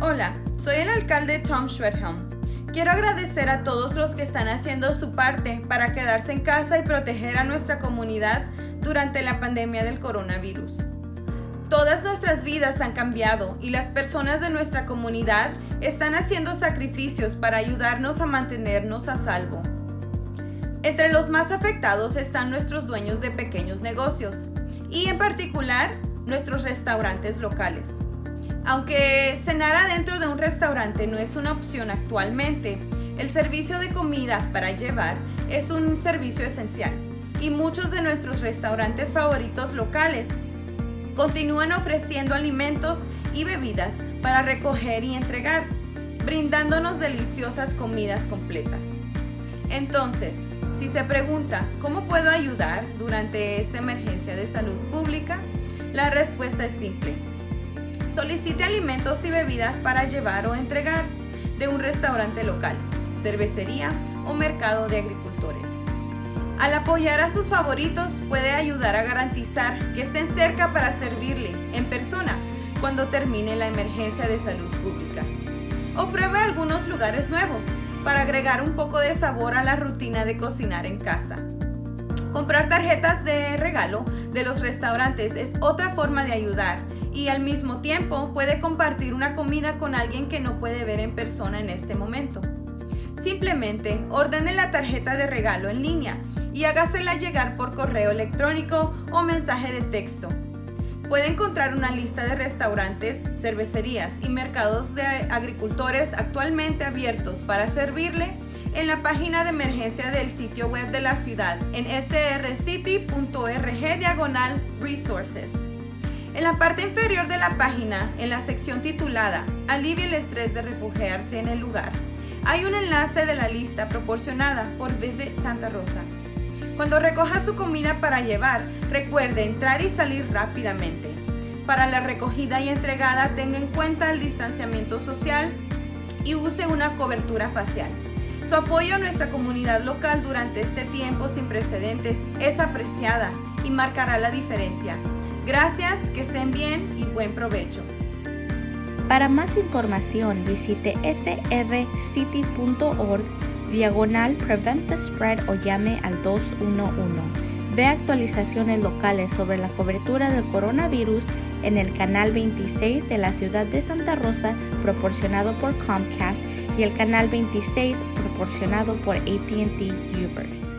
Hola, soy el alcalde Tom Schwedhelm. Quiero agradecer a todos los que están haciendo su parte para quedarse en casa y proteger a nuestra comunidad durante la pandemia del coronavirus. Todas nuestras vidas han cambiado y las personas de nuestra comunidad están haciendo sacrificios para ayudarnos a mantenernos a salvo. Entre los más afectados están nuestros dueños de pequeños negocios y en particular nuestros restaurantes locales. Aunque cenar adentro de un restaurante no es una opción actualmente, el servicio de comida para llevar es un servicio esencial y muchos de nuestros restaurantes favoritos locales continúan ofreciendo alimentos y bebidas para recoger y entregar, brindándonos deliciosas comidas completas. Entonces, si se pregunta, ¿cómo puedo ayudar durante esta emergencia de salud pública? La respuesta es simple. Solicite alimentos y bebidas para llevar o entregar de un restaurante local, cervecería o mercado de agricultores. Al apoyar a sus favoritos puede ayudar a garantizar que estén cerca para servirle en persona cuando termine la emergencia de salud pública. O pruebe algunos lugares nuevos para agregar un poco de sabor a la rutina de cocinar en casa. Comprar tarjetas de regalo de los restaurantes es otra forma de ayudar y al mismo tiempo puede compartir una comida con alguien que no puede ver en persona en este momento. Simplemente ordene la tarjeta de regalo en línea y hágasela llegar por correo electrónico o mensaje de texto Puede encontrar una lista de restaurantes, cervecerías y mercados de agricultores actualmente abiertos para servirle en la página de emergencia del sitio web de la ciudad en srcity.org diagonal resources. En la parte inferior de la página, en la sección titulada Alivia el estrés de refugiarse en el lugar, hay un enlace de la lista proporcionada por Visit Santa Rosa. Cuando recoja su comida para llevar, recuerde entrar y salir rápidamente. Para la recogida y entregada, tenga en cuenta el distanciamiento social y use una cobertura facial. Su apoyo a nuestra comunidad local durante este tiempo sin precedentes es apreciada y marcará la diferencia. Gracias, que estén bien y buen provecho. Para más información visite srcity.org diagonal Prevent the Spread o llame al 211. Ve actualizaciones locales sobre la cobertura del coronavirus en el canal 26 de la ciudad de Santa Rosa proporcionado por Comcast y el canal 26 proporcionado por ATT Uverse.